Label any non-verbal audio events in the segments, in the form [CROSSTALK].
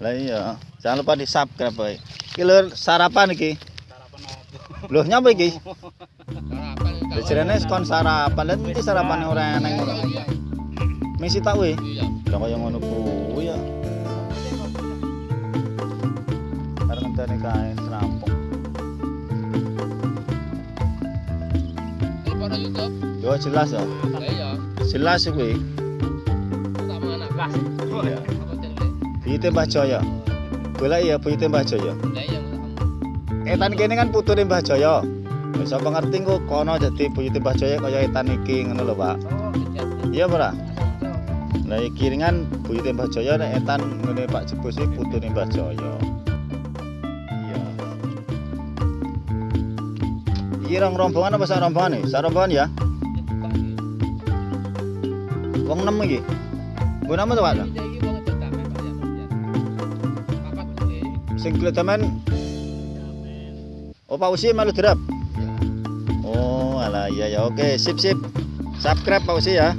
Lah iya, jangan lupa di subscribe boy. Iki lho sarapan iki. Loh nyapa iki? Dijerene kon sarapan, lan iki sarapan ora eneng ngono. Misi tak we. Iya. Lah kaya ngono kuwi ya. Karena ngenteni kae serampung. Pada YouTube. Yo jelas ya. Iya. Jelas kuwi. Tak mangan gas. Iya. Buyute Mbah Jaya. Golek ya buyute Mbah Jaya. Lah iya. Etan kene kan putune Mbah Jaya. Wis apa ngerti kok kono dadi buyute Mbah Jaya kaya etan iki ngono lho, Pak. Oh. Iya, Pak. Lah iki ringan buyute Mbah Jaya nek etan ngene Pak Jebus iki putune Mbah Jaya. Iya. Iki rong rombongan apa sak rombongan nih? Sak rombongan ya? Wong 6 iki. Nggo nama to, Pak? Sing kletemen Oh, Pak Usi malu derap. Oh, alah iya ya. Oke, sip sip. Subscribe Pak Usi ya.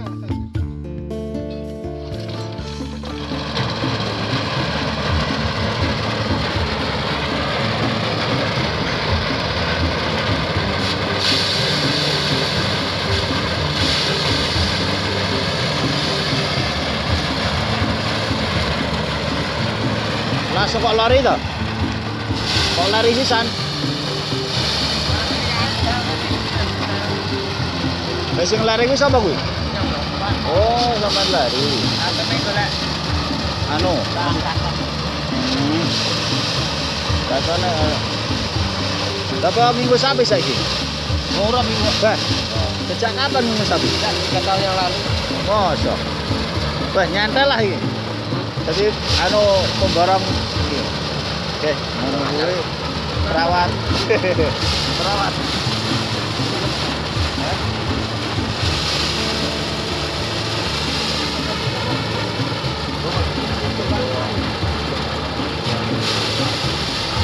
Kok lari to? Kok lari sisan? Lah sing lari kuwi sapa kuwi? Oh, sampean lari. Anu. Hmm. Katanya Berapa minggu sapi saiki? Murah minggu. Bah. Sejak kapan minggu sapi? Tiga tahun yang lalu. Masa. Bah, nyantai lah iki. Jadi anu pembarang kuwi perawat. perawat.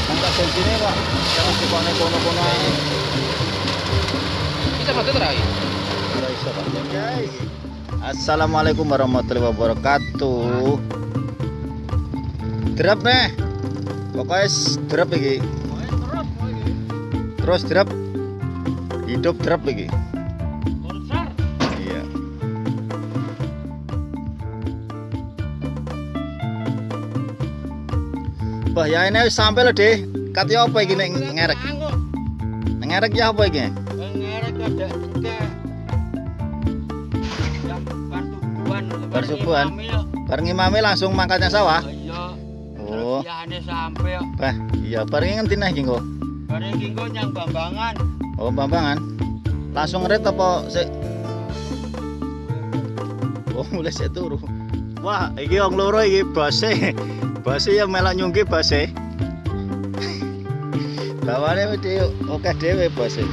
Angkat bensinnya pak, jangan dipane kono-kono. Kita masuk terakhir. Iso, Pak. Assalamualaikum warahmatullahi wabarakatuh. Drop nih. Pokoknya drop iki. Terus drop. Hidup drop iki. Iya. Ya ini sampai lo deh. Katanya apa iki nek ngerek? Ngerek ya apa iki? Ngerek ada juga yang barsubuan Bar subuhan? Bareng imame langsung mangkatnya sawah. Iya Oh. terus sampai ya Bah, iya bareng ngendi nih kengko? bareng kingko yang bambangan Oh, Bambangan. Langsung ngerit apa sik? Oh, [LAUGHS] mulai sik turu. Wah, iki wong loro iki base. [LAUGHS] Base ya melok nyungki base. [LAUGHS] Bawane wedi oke dhewe base.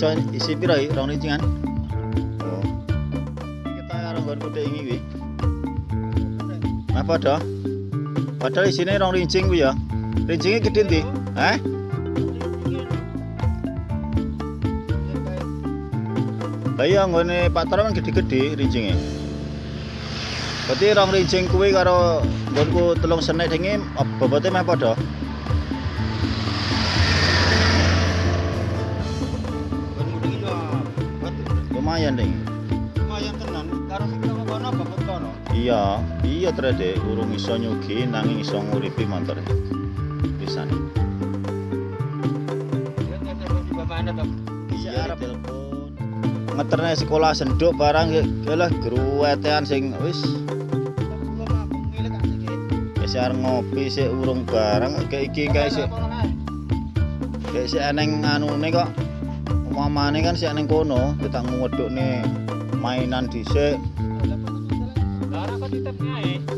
Iso isi piro iki? Rong rincingan? Oh. Kita karo nggon kutik iki kuwi. Nah, padha. Padahal isine rong rincing kuwi ya. Rincinge gedhe ndi? Hah? Lah iya nggone Pak Tara kan gede-gede rincinge. Berarti rong rincing kuwi karo nggonku telung senek dinge bobote meh padha. Lumayan ding. lumayan tenan karo sing kono kono bapak kono Iya, iya trade urung iso nyugi nanging iso nguripi. Pisan. telepon di bambangan to Iya, telepon. Ngeterne sekolah senduk barang ya ya lah gruwetean sing wis arep ngopi sik urung barang kayak iki kayak sik kayak sik eneng anune kok umpamane kan sik eneng kono kita ngwedukne mainan dhisik.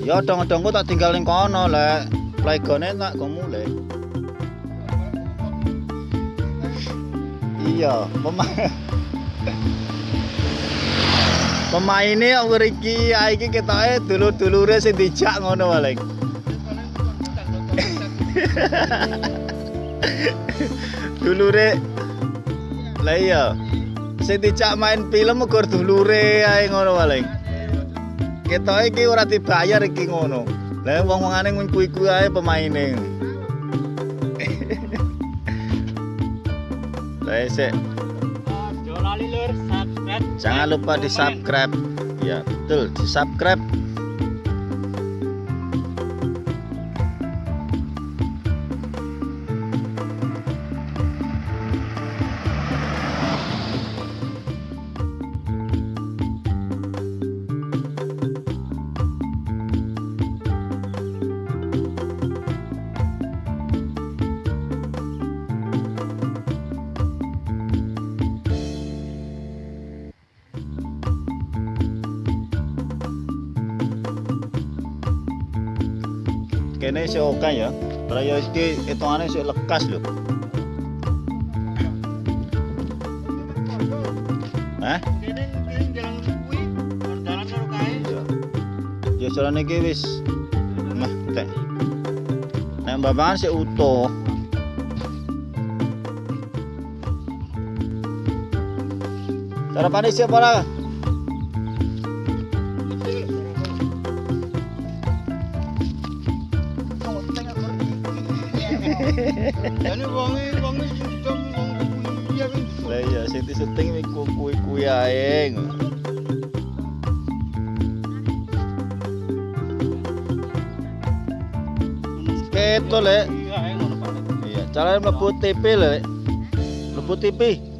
Ya dong-dongku tak tinggal ning kono lek. Playgone tak go mulai iya mema Pemaine yang iki iki ketoke dulur-dulure sing dijak ngono paling. [LAUGHS] Dulure Lah iya. Sing dijak main film uga dulure ae ngono paling. Ketoke iki ora dibayar iki ngono. Lah wong-wongane kuwi-kuwi ae pemaine. [LAUGHS] Lah sik Jangan lupa di subscribe. Ya, betul, di subscribe. Kene sih oke ya. Raya iki hitungane sih lekas lho. Hah? Kae. Ya. Jalan iki wis meh tek. Nek babangan sih utuh. Sarapan siap ora? Jane wonge wonge sedem wong kuwi. Lah iya sing disetting iku kuwi-kuwi ae. Ketole. Iya, ngono Pak. Iya, cara mlebu TV lho, Lek. Mlebu TV.